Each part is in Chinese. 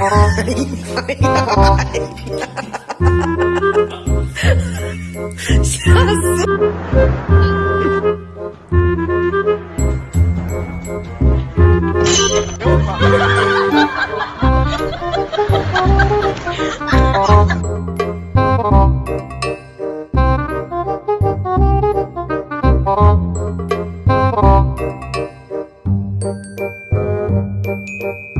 你妈呀！哈哈哈哈哈哈！笑死！哎我操！哈哈哈哈哈哈！哈哈哈哈哈哈！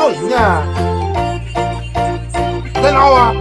闹人呢？谁闹啊？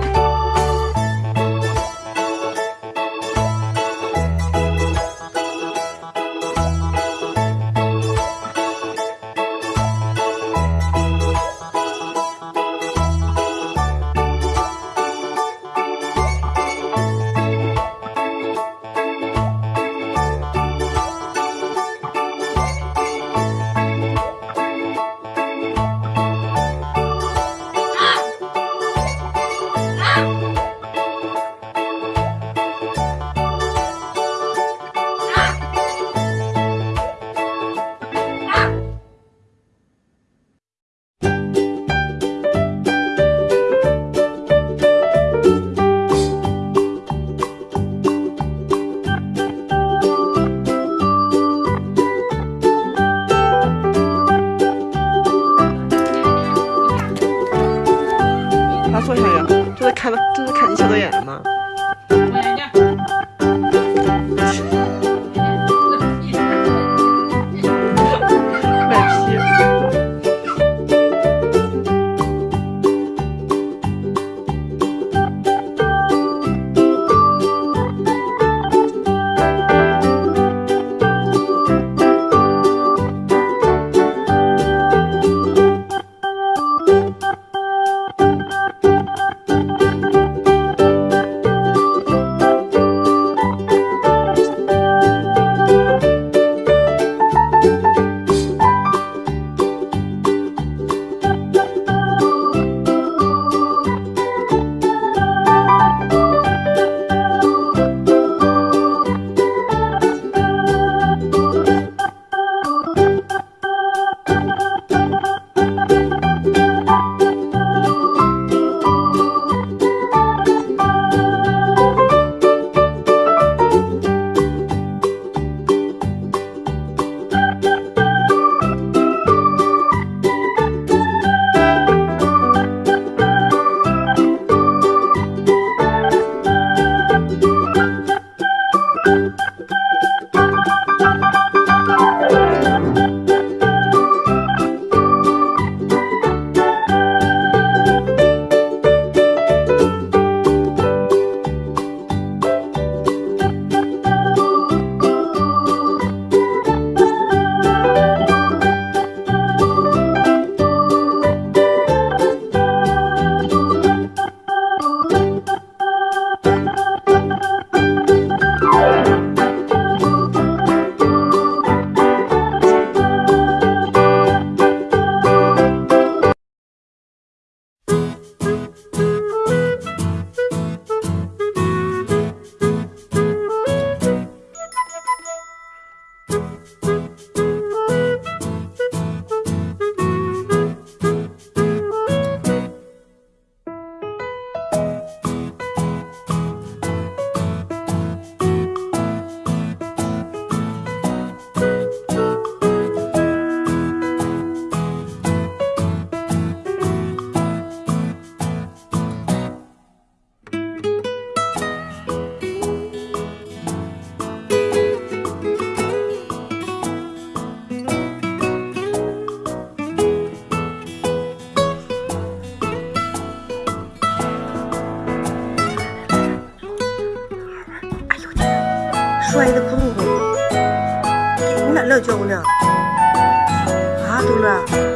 看到这是看你小的眼了吗？摔的窟窿洞，你俩乐叫呢？啊，东乐。